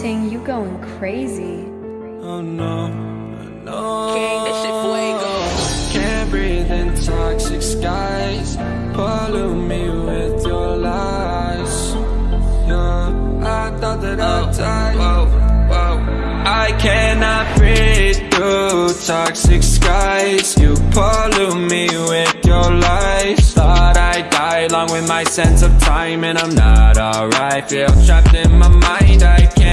Ting, you going crazy. Oh no, no. King, that shit fuego. Can't breathe in toxic skies. Pollute me with your lies. Yeah, I thought that I'd die. Whoa, whoa. I cannot breathe through toxic skies. You pollute me with your lies. Thought I'd die along with my sense of time, and I'm not alright. Feel trapped in my mind. I can't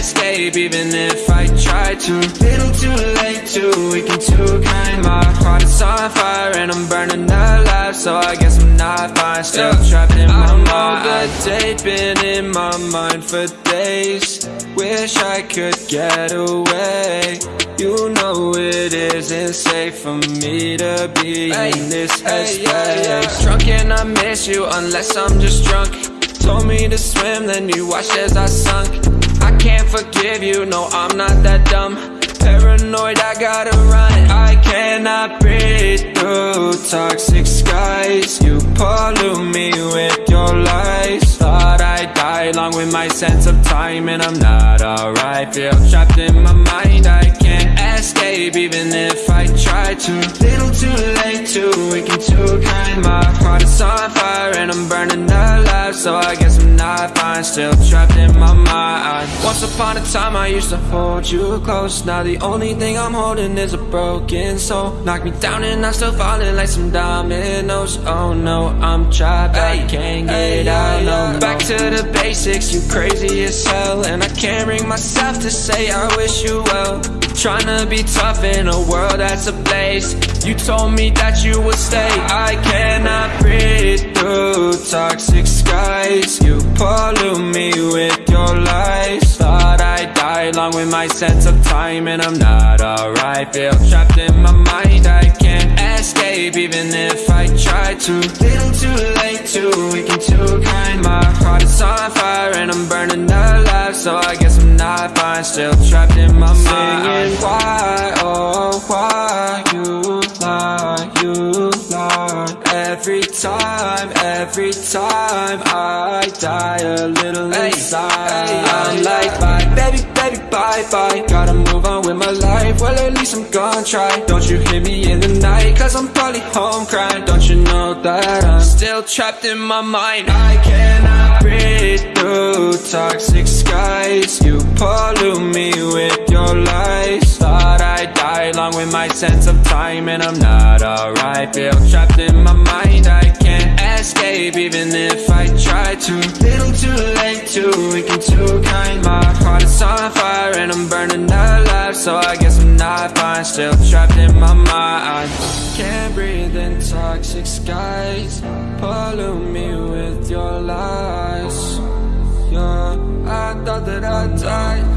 escape, even if I try to. Little too late, too weak and too kind. My heart is on fire, and I'm burning alive. So I guess I'm not fine. Still trapped in my mind. That date been in my mind for days. Wish I could get away. You know it isn't safe for me to be Hey, in this hey, yeah, yeah. Drunk and I miss you unless I'm just drunk. To swim, then you watched as I sunk. I can't forgive you, no, I'm not that dumb. Paranoid, I gotta run. I cannot breathe through toxic skies. You pollute me with your lies. Thought I'd die along with my sense of time, and I'm not alright. Feel trapped in my mind, I fire, and I'm burning alive. So I guess I'm not fine, still trapped in my mind. Once upon a time, I used to hold you close. Now the only thing I'm holding is a broken soul. Knock me down, and I'm still falling like some dominoes. Oh no, I'm trapped, I can't get out. No, yeah. back to the basics, you crazy as hell. And I can't bring myself to say I wish you well. Trying to be tough in a world that's ablaze. You told me that you would stay. I cannot along with my sense of time, and I'm not alright. Feel trapped in my mind, I can't escape, even if I try to. Little too late, too weak and too kind. My heart is on fire, and I'm burning alive. So I guess I'm not fine, still trapped in my mind. Singing why, oh why you lie, you lie. Every time, every time I die a little Hey, inside. hey, I'm yeah, like bye, baby, baby, bye, bye. Gotta move on with my life. Well, at least I'm gonna try. Don't you hear me in the night? Cause I'm probably home crying. Don't you know that I'm still trapped in my mind? I cannot along with my sense of time, and I'm not alright. Feel trapped in my mind. I can't escape, even if I try to. Little too late, too weak and too kind. My heart is on fire, and I'm burning alive. So I guess I'm not fine. Still trapped in my mind. Can't breathe in toxic skies. Pollute me with your lies. Yeah, I thought that I'd die.